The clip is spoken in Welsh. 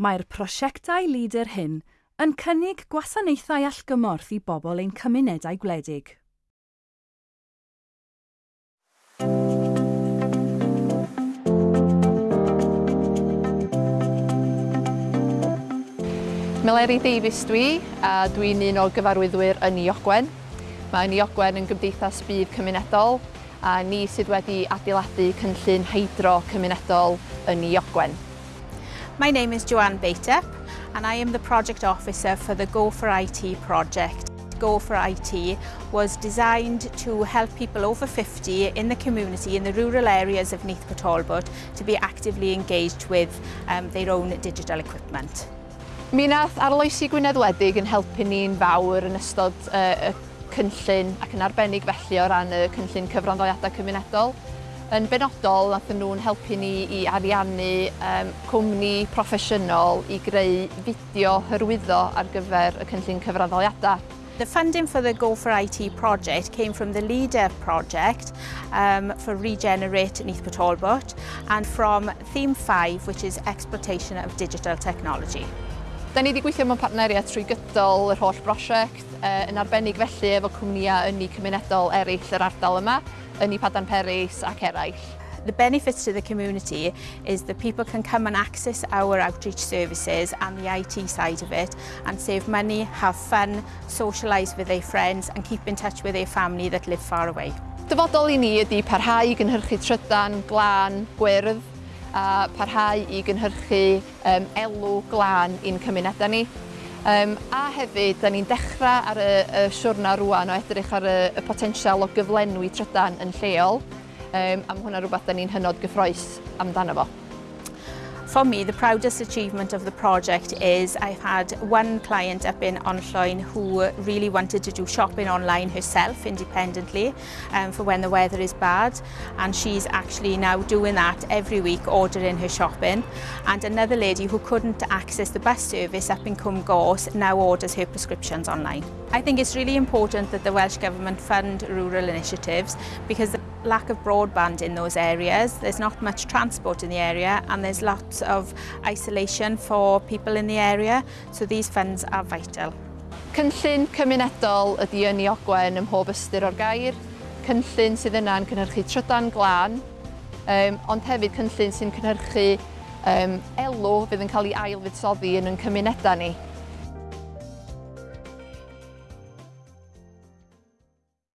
Mae'r prosiectau lider hyn yn cynnig gwasanaethau allgymorth i bobl ein cymunedau gwledig. Meleri Davies dwi, a dwi'n un o gyfarwyddwyr yn Iogwen. Mae Iogwen yn gymdeithas bydd cymunedol, a ni sydd wedi adeiladu cynllun heidro cymunedol yn Iogwen. My name is Joanne Batep and I am the Project Officer for the Go for IT project. Go for IT was designed to help people over 50 in the community, in the rural areas of Neath Catalbot, to be actively engaged with um, their own digital equipment. Mi nath arloesi Gwynedd Wedig yn helpu ni'n fawr yn ystod uh, y cynllun ac yn arbennig felly o ran y cynllun cyfranddoiadau cymunedol. Yn benodol, nathyn nhw'n helpu ni i ariannu um, cwmni proffesiynol i greu fideo hyrwyddo ar gyfer y cynllun cyfraddoliadau. The funding for the Go for IT project came from the LEADER project um, for Regenerate Neath East and from Theme 5, which is Exploitation of Digital Technology. Da ni wedi gweithio mewn partneriaeth trwy gydol yr holl brosiect, uh, yn arbennig felly efo cwmnïau ynni cymunedol eraill yr ardal yma yn eu padan Peris ac eraill. The benefits to the community is that people can come and access our outreach services and the IT side of it and save money, have fun, socialise with their friends and keep in touch with their family that live far away. Dyfodol i ni ydy parhau i gynhyrchu trydan, glân, gwyrdd a parhau i gynhyrchu um, elw glân i'n cymunedau ni. Um, a hefyd, da ni'n dechrau ar y, y siwrna rwan o edrych ar y, y potensial o gyflenwi trydan yn lleol. Um, am hwnna rhywbeth da ni'n hynod gyffroes amdano fo. For me, the proudest achievement of the project is I've had one client up in Onlloyn who really wanted to do shopping online herself independently um, for when the weather is bad and she's actually now doing that every week ordering her shopping and another lady who couldn't access the bus service up in Cwmgos now orders her prescriptions online. I think it's really important that the Welsh Government fund rural initiatives because lack of broadband in those areas. There's not much transport in the area and there's lots of isolation for people in the area. So these funds are vital. Cynllun cymunedol ydy yn i ogwen ym mhob ystyr o'r gair. Cynllun sydd yna'n cynhyrchu trydan glân, um, ond hefyd cynllun sy'n cynhyrchu um, elw fydd yn cael ei ailfuddsoddi yn yn cymunedau ni.